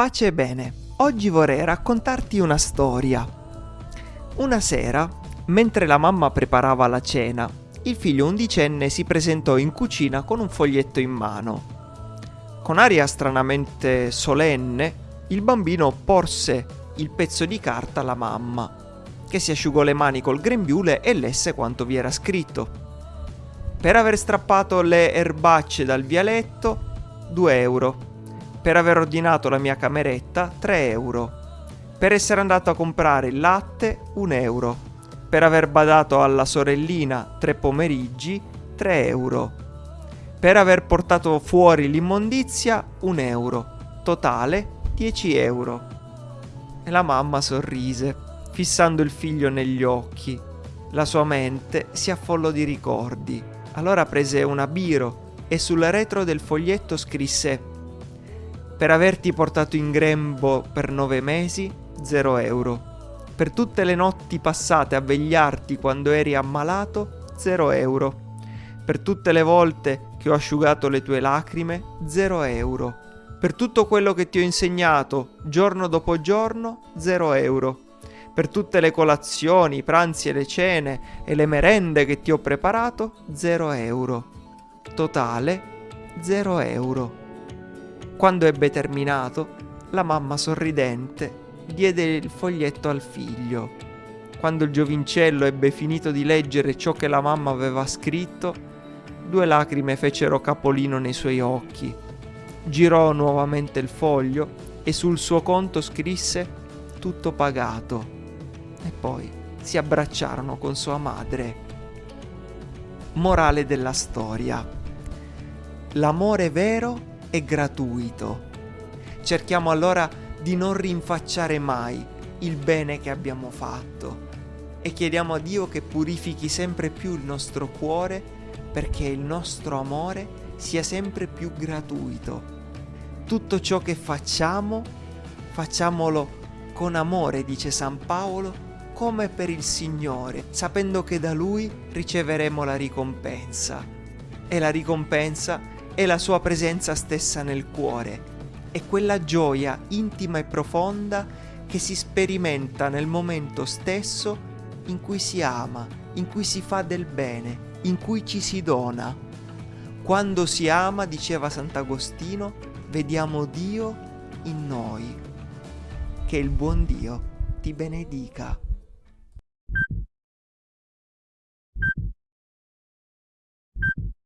Pace e bene, oggi vorrei raccontarti una storia. Una sera, mentre la mamma preparava la cena, il figlio undicenne si presentò in cucina con un foglietto in mano. Con aria stranamente solenne, il bambino porse il pezzo di carta alla mamma, che si asciugò le mani col grembiule e lesse quanto vi era scritto. Per aver strappato le erbacce dal vialetto, 2 euro per aver ordinato la mia cameretta 3 euro, per essere andato a comprare il latte 1 euro, per aver badato alla sorellina tre pomeriggi 3 euro, per aver portato fuori l'immondizia 1 euro, totale 10 euro. E la mamma sorrise, fissando il figlio negli occhi. La sua mente si affollò di ricordi. Allora prese una biro e sul retro del foglietto scrisse per averti portato in grembo per nove mesi, 0 euro. Per tutte le notti passate a vegliarti quando eri ammalato, 0 euro. Per tutte le volte che ho asciugato le tue lacrime, 0 euro. Per tutto quello che ti ho insegnato, giorno dopo giorno, 0 euro. Per tutte le colazioni, i pranzi e le cene e le merende che ti ho preparato, 0 euro. Totale, 0 euro. Quando ebbe terminato, la mamma sorridente diede il foglietto al figlio. Quando il giovincello ebbe finito di leggere ciò che la mamma aveva scritto, due lacrime fecero capolino nei suoi occhi. Girò nuovamente il foglio e sul suo conto scrisse tutto pagato. E poi si abbracciarono con sua madre. Morale della storia. L'amore vero è gratuito. Cerchiamo allora di non rinfacciare mai il bene che abbiamo fatto e chiediamo a Dio che purifichi sempre più il nostro cuore perché il nostro amore sia sempre più gratuito. Tutto ciò che facciamo, facciamolo con amore, dice San Paolo, come per il Signore, sapendo che da Lui riceveremo la ricompensa. E la ricompensa è la sua presenza stessa nel cuore, è quella gioia intima e profonda che si sperimenta nel momento stesso in cui si ama, in cui si fa del bene, in cui ci si dona. Quando si ama, diceva Sant'Agostino, vediamo Dio in noi. Che il buon Dio ti benedica.